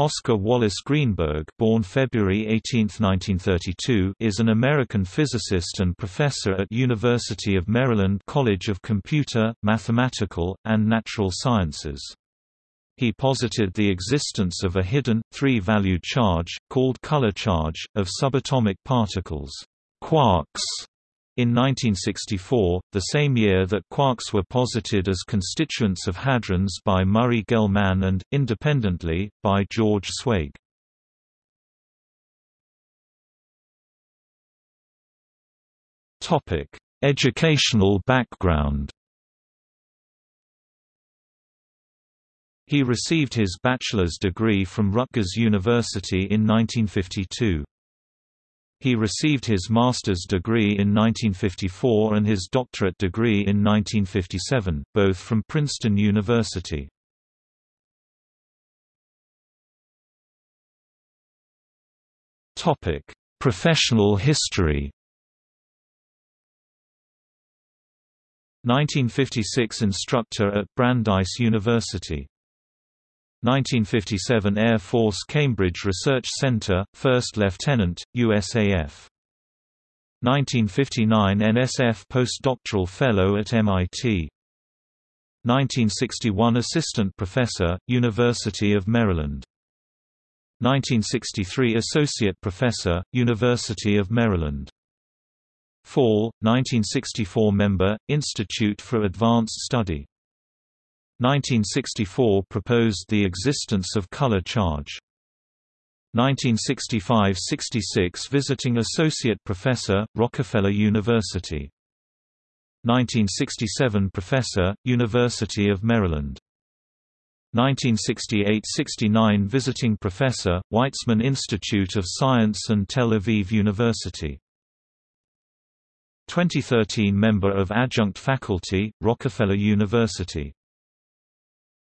Oscar Wallace Greenberg born February 18, 1932, is an American physicist and professor at University of Maryland College of Computer, Mathematical, and Natural Sciences. He posited the existence of a hidden, three-valued charge, called color charge, of subatomic particles quarks, in 1964, the same year that quarks were posited as constituents of hadrons by Murray Gell-Mann and, independently, by George Zweig. Educational background He received his bachelor's degree from Rutgers University in 1952. He received his master's degree in 1954 and his doctorate degree in 1957, both from Princeton University. Topic: Professional history 1956 instructor at Brandeis University 1957 Air Force Cambridge Research Center, First Lieutenant, USAF. 1959 NSF Postdoctoral Fellow at MIT. 1961 Assistant Professor, University of Maryland. 1963 Associate Professor, University of Maryland. Fall, 1964 Member, Institute for Advanced Study 1964 proposed the existence of color charge. 1965–66 Visiting Associate Professor, Rockefeller University. 1967 Professor, University of Maryland. 1968–69 Visiting Professor, Weizmann Institute of Science and Tel Aviv University. 2013 Member of Adjunct Faculty, Rockefeller University